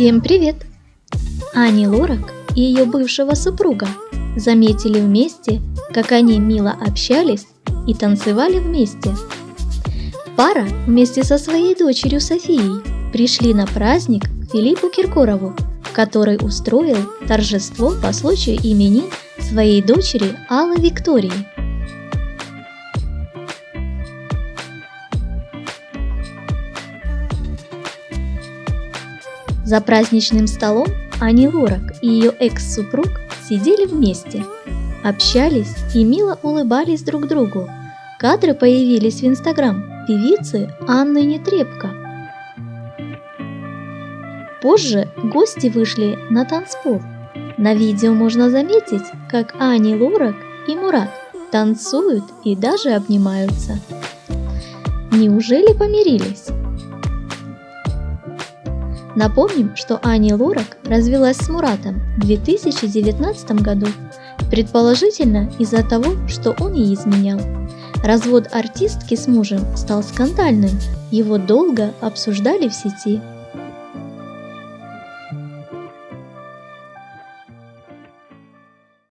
Всем привет! Ани Лорак и ее бывшего супруга заметили вместе, как они мило общались и танцевали вместе. Пара вместе со своей дочерью Софией пришли на праздник к Филиппу Киркорову, который устроил торжество по случаю именин своей дочери Аллы Виктории. За праздничным столом Ани Лорак и ее экс-супруг сидели вместе, общались и мило улыбались друг другу. Кадры появились в инстаграм певицы Анны Нетребко. Позже гости вышли на танцпол. На видео можно заметить, как Ани Лорак и Мурат танцуют и даже обнимаются. Неужели помирились? Напомним, что Ани Лорак развелась с Муратом в 2019 году, предположительно из-за того, что он ей изменял. Развод артистки с мужем стал скандальным, его долго обсуждали в сети –